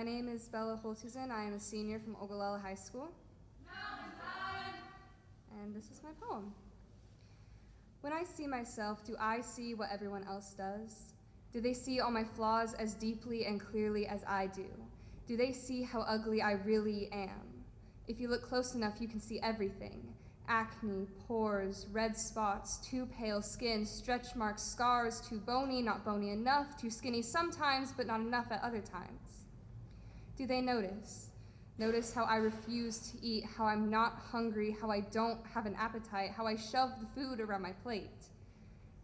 My name is Bella Holtusen. I am a senior from Ogallala High School. And this is my poem. When I see myself, do I see what everyone else does? Do they see all my flaws as deeply and clearly as I do? Do they see how ugly I really am? If you look close enough, you can see everything acne, pores, red spots, too pale skin, stretch marks, scars, too bony, not bony enough, too skinny sometimes, but not enough at other times. Do they notice? Notice how I refuse to eat, how I'm not hungry, how I don't have an appetite, how I shove the food around my plate.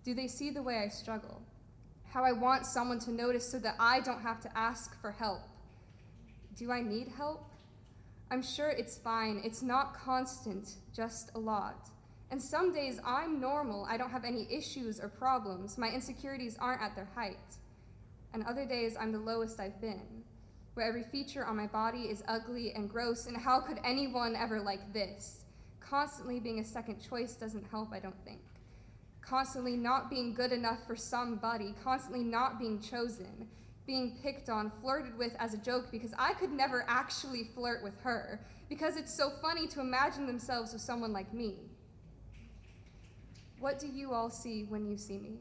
Do they see the way I struggle? How I want someone to notice so that I don't have to ask for help. Do I need help? I'm sure it's fine. It's not constant, just a lot. And some days I'm normal. I don't have any issues or problems. My insecurities aren't at their height. And other days I'm the lowest I've been, where every feature on my body is ugly and gross, and how could anyone ever like this? Constantly being a second choice doesn't help, I don't think. Constantly not being good enough for somebody, constantly not being chosen, being picked on, flirted with as a joke because I could never actually flirt with her because it's so funny to imagine themselves with someone like me. What do you all see when you see me?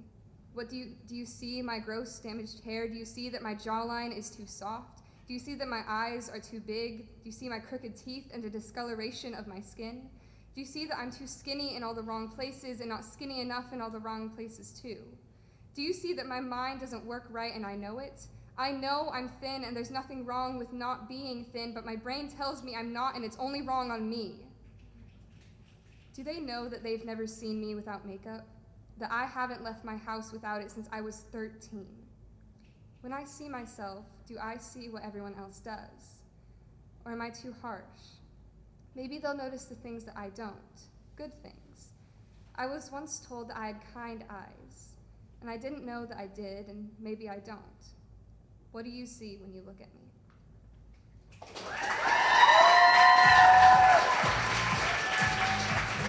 What do you do you see my gross damaged hair? Do you see that my jawline is too soft? Do you see that my eyes are too big? Do you see my crooked teeth and the discoloration of my skin? Do you see that I'm too skinny in all the wrong places and not skinny enough in all the wrong places too? Do you see that my mind doesn't work right and I know it? I know I'm thin and there's nothing wrong with not being thin, but my brain tells me I'm not and it's only wrong on me. Do they know that they've never seen me without makeup? That I haven't left my house without it since I was 13? When I see myself, do I see what everyone else does? Or am I too harsh? Maybe they'll notice the things that I don't, good things. I was once told that I had kind eyes, and I didn't know that I did, and maybe I don't. What do you see when you look at me?